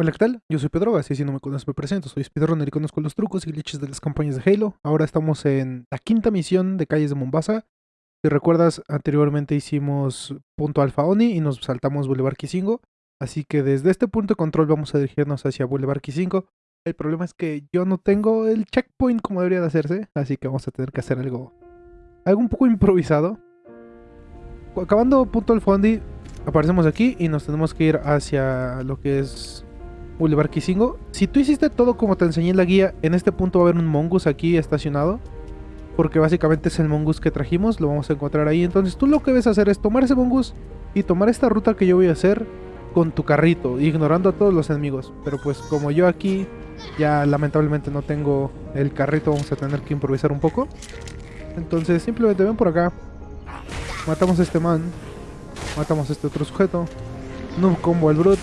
Hola, ¿qué tal? Yo soy Pedro, así si no me conoces me presento, soy speedrunner y conozco los trucos y glitches de las campañas de Halo. Ahora estamos en la quinta misión de Calles de Mombasa. Si recuerdas, anteriormente hicimos punto Alfa Oni y nos saltamos Boulevard Kisingo. Así que desde este punto de control vamos a dirigirnos hacia Boulevard Kisingo. El problema es que yo no tengo el checkpoint como debería de hacerse, así que vamos a tener que hacer algo, algo un poco improvisado. Acabando punto Alfa Oni, aparecemos aquí y nos tenemos que ir hacia lo que es Boulevard Kisingo. Si tú hiciste todo como te enseñé en la guía, en este punto va a haber un mongoose aquí estacionado. Porque básicamente es el mongoose que trajimos, lo vamos a encontrar ahí. Entonces tú lo que debes hacer es tomar ese mongoose y tomar esta ruta que yo voy a hacer con tu carrito, ignorando a todos los enemigos. Pero pues como yo aquí ya lamentablemente no tengo el carrito, vamos a tener que improvisar un poco. Entonces simplemente ven por acá. Matamos a este man. Matamos a este otro sujeto. No combo al brute.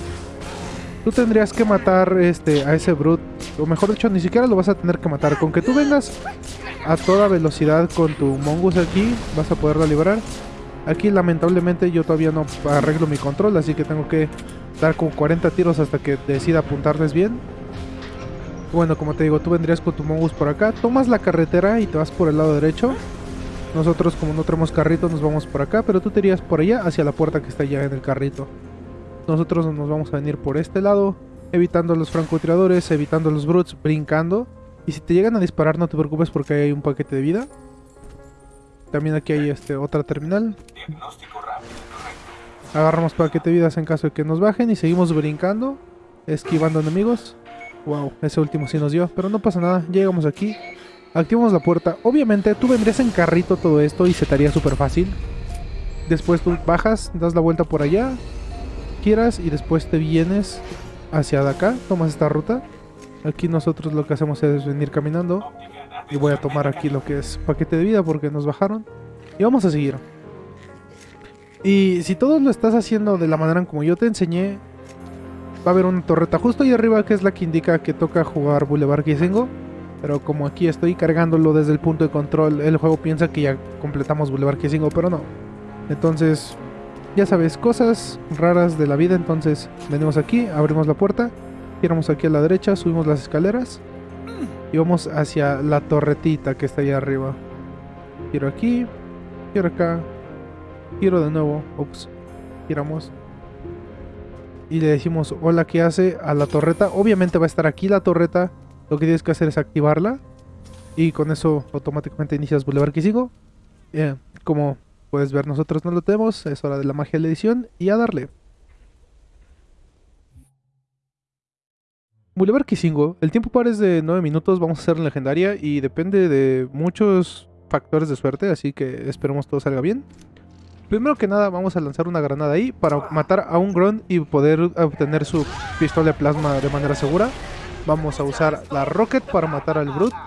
Tú tendrías que matar este, a ese brute. O mejor dicho, ni siquiera lo vas a tener que matar. Con que tú vengas a toda velocidad con tu mongoose aquí, vas a poderla liberar. Aquí lamentablemente yo todavía no arreglo mi control, así que tengo que dar como 40 tiros hasta que decida apuntarles bien. Bueno, como te digo, tú vendrías con tu mongoose por acá, tomas la carretera y te vas por el lado derecho. Nosotros como no tenemos carrito nos vamos por acá, pero tú te irías por allá hacia la puerta que está allá en el carrito. Nosotros nos vamos a venir por este lado, evitando los francotiradores, evitando los brutes, brincando. Y si te llegan a disparar no te preocupes porque hay un paquete de vida. También aquí hay este otra terminal. Agarramos paquete de vidas en caso de que nos bajen y seguimos brincando, esquivando enemigos. Wow, ese último sí nos dio, pero no pasa nada, llegamos aquí. Activamos la puerta. Obviamente tú vendrías en carrito todo esto y se te haría súper fácil. Después tú bajas, das la vuelta por allá, quieras y después te vienes hacia acá, tomas esta ruta. Aquí nosotros lo que hacemos es venir caminando y voy a tomar aquí lo que es paquete de vida porque nos bajaron y vamos a seguir. Y si todo lo estás haciendo de la manera como yo te enseñé, va a haber una torreta justo ahí arriba que es la que indica que toca jugar Boulevard Kisingo. Pero como aquí estoy cargándolo desde el punto de control, el juego piensa que ya completamos Boulevard Kisingo, pero no. Entonces, ya sabes, cosas raras de la vida. Entonces, venimos aquí, abrimos la puerta, giramos aquí a la derecha, subimos las escaleras y vamos hacia la torretita que está allá arriba. Giro aquí, giro acá, giro de nuevo, ups, giramos. Y le decimos hola, ¿qué hace? A la torreta. Obviamente va a estar aquí la torreta. Lo que tienes que hacer es activarla. Y con eso automáticamente inicias Boulevard Kisingo. Eh, como puedes ver, nosotros no lo tenemos. Es hora de la magia de la edición. Y a darle. Boulevard Kisingo, el tiempo par es de 9 minutos, vamos a hacer legendaria y depende de muchos factores de suerte, así que esperemos todo salga bien. Primero que nada vamos a lanzar una granada ahí para matar a un Grunt y poder obtener su pistola de plasma de manera segura. Vamos a usar la Rocket para matar al Brute.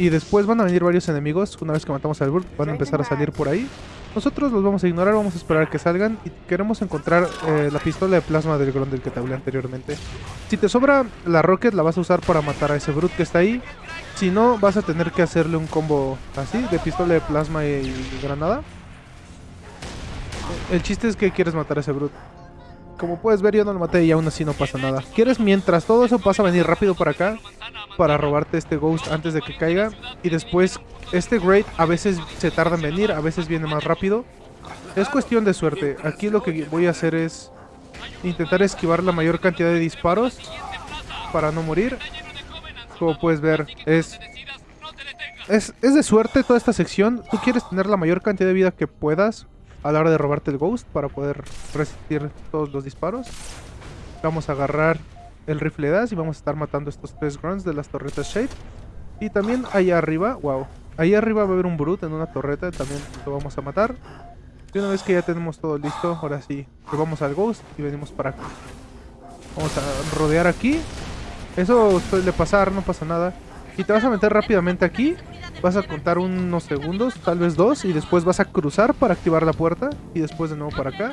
Y después van a venir varios enemigos, una vez que matamos al Brute van a empezar a salir por ahí. Nosotros los vamos a ignorar, vamos a esperar que salgan y queremos encontrar eh, la pistola de plasma del Grunt del que te hablé anteriormente. Si te sobra la Rocket la vas a usar para matar a ese Brute que está ahí. Si no, vas a tener que hacerle un combo así, de pistola de plasma y granada. El chiste es que quieres matar a ese Brute. Como puedes ver yo no lo maté y aún así no pasa nada. Quieres mientras todo eso pasa venir rápido para acá para robarte este Ghost antes de que caiga. Y después este Great a veces se tarda en venir, a veces viene más rápido. Es cuestión de suerte. Aquí lo que voy a hacer es intentar esquivar la mayor cantidad de disparos para no morir. Como puedes ver, es, es, es de suerte toda esta sección. Tú quieres tener la mayor cantidad de vida que puedas a la hora de robarte el Ghost para poder resistir todos los disparos. Vamos a agarrar el rifle de as y vamos a estar matando estos tres grunts de las torretas Shade. Y también allá arriba, wow, ahí arriba va a haber un Brute en una torreta, también lo vamos a matar. Y una vez que ya tenemos todo listo, ahora sí, robamos al Ghost y venimos para acá. Vamos a rodear aquí. Eso suele pasar, no pasa nada. Y te vas a meter rápidamente aquí Vas a contar unos segundos, tal vez dos, y después vas a cruzar para activar la puerta. Y después de nuevo para acá.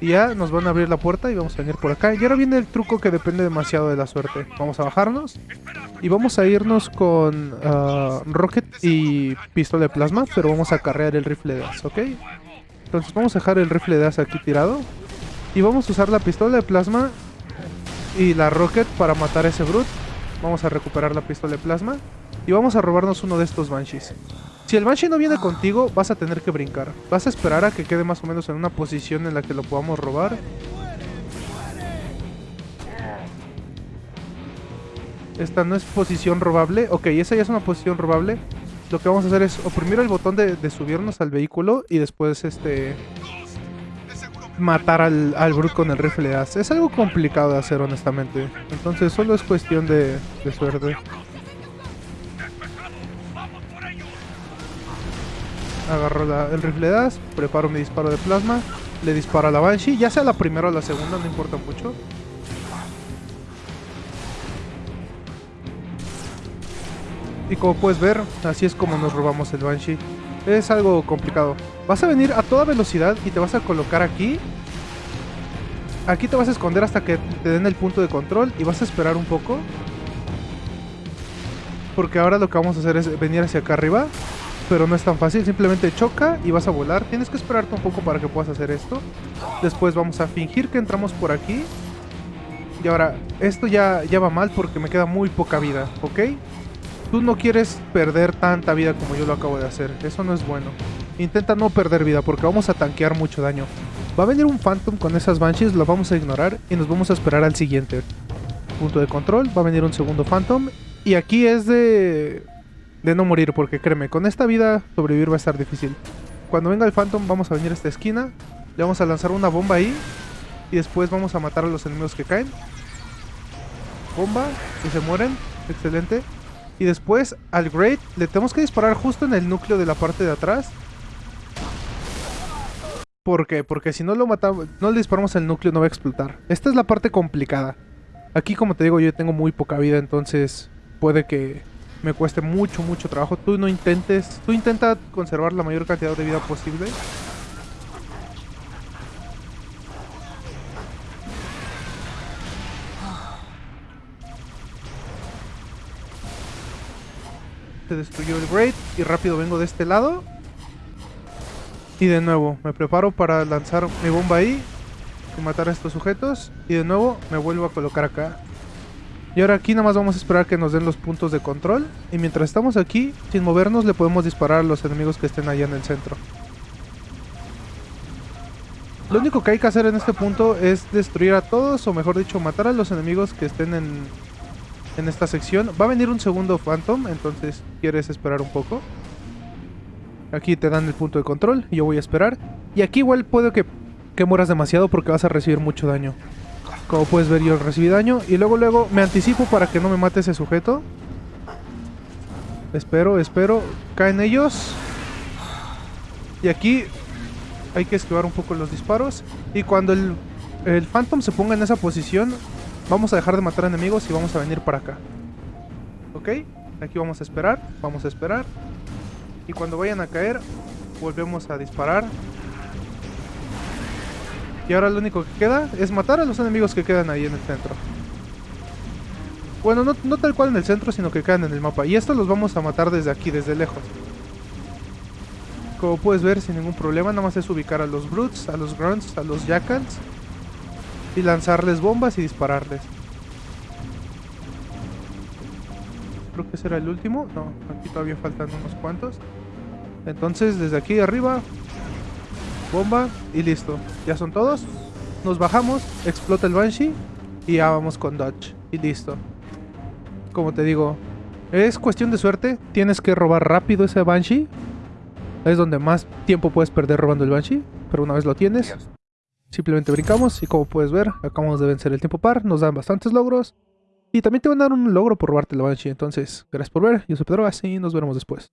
Y ya nos van a abrir la puerta y vamos a venir por acá. Y ahora viene el truco que depende demasiado de la suerte. Vamos a bajarnos. Y vamos a irnos con uh, Rocket y pistola de plasma. Pero vamos a carrear el rifle de as, ¿ok? Entonces vamos a dejar el rifle de as aquí tirado. Y vamos a usar la pistola de plasma y la Rocket para matar a ese Brute. Vamos a recuperar la pistola de plasma. Y vamos a robarnos uno de estos Banshees. Si el Banshee no viene contigo, vas a tener que brincar. Vas a esperar a que quede más o menos en una posición en la que lo podamos robar. Esta no es posición robable. Ok, esa ya es una posición robable. Lo que vamos a hacer es oprimir el botón de, de subirnos al vehículo y después este matar al, al con el rifle de as. Es algo complicado de hacer, honestamente. Entonces solo es cuestión de, de suerte. Agarro el rifle de as, preparo mi disparo de plasma, le disparo a la Banshee, ya sea la primera o la segunda, no importa mucho. Y como puedes ver, así es como nos robamos el Banshee. Es algo complicado. Vas a venir a toda velocidad y te vas a colocar aquí. Aquí te vas a esconder hasta que te den el punto de control y vas a esperar un poco. Porque ahora lo que vamos a hacer es venir hacia acá arriba. Pero no es tan fácil, simplemente choca y vas a volar. Tienes que esperarte un poco para que puedas hacer esto. Después vamos a fingir que entramos por aquí. Y ahora, esto ya, ya va mal porque me queda muy poca vida, ¿ok? Tú no quieres perder tanta vida como yo lo acabo de hacer. Eso no es bueno. Intenta no perder vida porque vamos a tanquear mucho daño. Va a venir un Phantom con esas Banshees, lo vamos a ignorar y nos vamos a esperar al siguiente. Punto de control, va a venir un segundo Phantom. Y aquí es de... De no morir, porque créeme, con esta vida sobrevivir va a estar difícil. Cuando venga el Phantom vamos a venir a esta esquina, le vamos a lanzar una bomba ahí y después vamos a matar a los enemigos que caen. Bomba, y se mueren, excelente. Y después al Great le tenemos que disparar justo en el núcleo de la parte de atrás. ¿Por qué? Porque si no lo matamos, no le disparamos el núcleo no va a explotar. Esta es la parte complicada. Aquí como te digo yo tengo muy poca vida, entonces puede que me cueste mucho, mucho trabajo. Tú no intentes, tú intenta conservar la mayor cantidad de vida posible. Se destruyó el Great y rápido vengo de este lado. Y de nuevo, me preparo para lanzar mi bomba ahí y matar a estos sujetos. Y de nuevo me vuelvo a colocar acá. Y ahora aquí nada más vamos a esperar que nos den los puntos de control. Y mientras estamos aquí, sin movernos, le podemos disparar a los enemigos que estén allá en el centro. Lo único que hay que hacer en este punto es destruir a todos, o mejor dicho, matar a los enemigos que estén en, en esta sección. Va a venir un segundo Phantom, entonces quieres esperar un poco. Aquí te dan el punto de control, yo voy a esperar. Y aquí igual puede que, que mueras demasiado porque vas a recibir mucho daño. Como puedes ver yo recibí daño y luego luego me anticipo para que no me mate ese sujeto. Espero, espero. Caen ellos. Y aquí hay que esquivar un poco los disparos. Y cuando el, el Phantom se ponga en esa posición, vamos a dejar de matar enemigos y vamos a venir para acá. ¿Ok? Aquí vamos a esperar, vamos a esperar. Y cuando vayan a caer, volvemos a disparar. Y ahora lo único que queda es matar a los enemigos que quedan ahí en el centro. Bueno, no, no tal cual en el centro, sino que quedan en el mapa. Y estos los vamos a matar desde aquí, desde lejos. Como puedes ver, sin ningún problema, nada más es ubicar a los Brutes, a los Grunts, a los Jackals. Y lanzarles bombas y dispararles. Creo que ese era el último. No, aquí todavía faltan unos cuantos. Entonces, desde aquí arriba, bomba y listo. Ya son todos. Nos bajamos, explota el Banshee y ya vamos con Dodge. Y listo. Como te digo, es cuestión de suerte. Tienes que robar rápido ese Banshee. Es donde más tiempo puedes perder robando el Banshee. Pero una vez lo tienes, simplemente brincamos y como puedes ver, acabamos de vencer el tiempo par. Nos dan bastantes logros. Y también te van a dar un logro por robarte el Banshee. Entonces, gracias por ver. Yo soy Pedro y nos veremos después.